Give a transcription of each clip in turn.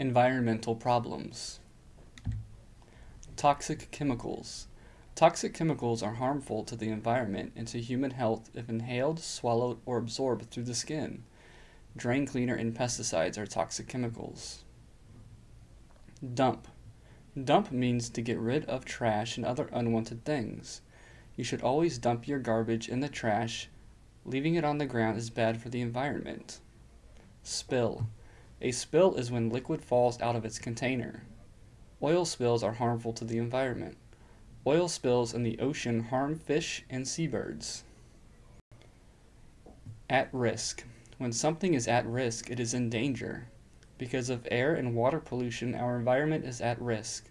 Environmental problems. Toxic chemicals. Toxic chemicals are harmful to the environment and to human health if inhaled, swallowed, or absorbed through the skin. Drain cleaner and pesticides are toxic chemicals. Dump. Dump means to get rid of trash and other unwanted things. You should always dump your garbage in the trash. Leaving it on the ground is bad for the environment. Spill. A spill is when liquid falls out of its container. Oil spills are harmful to the environment. Oil spills in the ocean harm fish and seabirds. At risk. When something is at risk, it is in danger. Because of air and water pollution, our environment is at risk.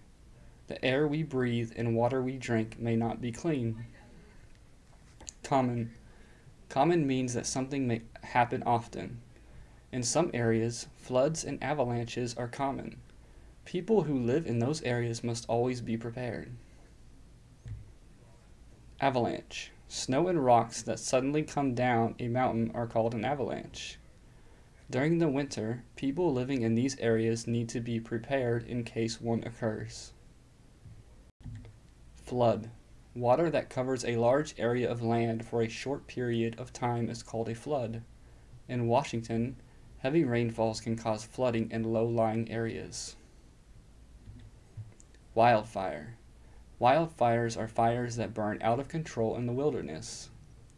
The air we breathe and water we drink may not be clean. Common. Common means that something may happen often. In some areas, floods and avalanches are common. People who live in those areas must always be prepared. Avalanche. Snow and rocks that suddenly come down a mountain are called an avalanche. During the winter, people living in these areas need to be prepared in case one occurs. Flood. Water that covers a large area of land for a short period of time is called a flood. In Washington, Heavy rainfalls can cause flooding in low-lying areas. Wildfire. Wildfires are fires that burn out of control in the wilderness.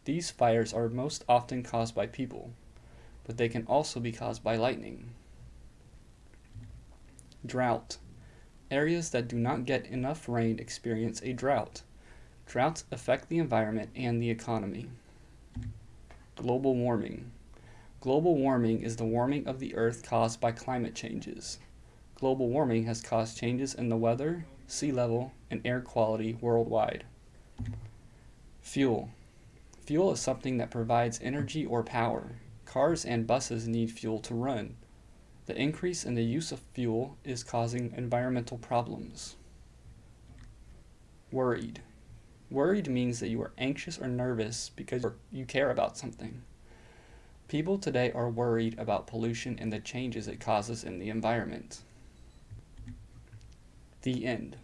These fires are most often caused by people, but they can also be caused by lightning. Drought. Areas that do not get enough rain experience a drought. Droughts affect the environment and the economy. Global warming. Global warming is the warming of the Earth caused by climate changes. Global warming has caused changes in the weather, sea level, and air quality worldwide. Fuel. Fuel is something that provides energy or power. Cars and buses need fuel to run. The increase in the use of fuel is causing environmental problems. Worried. Worried means that you are anxious or nervous because you care about something. People today are worried about pollution and the changes it causes in the environment. The end.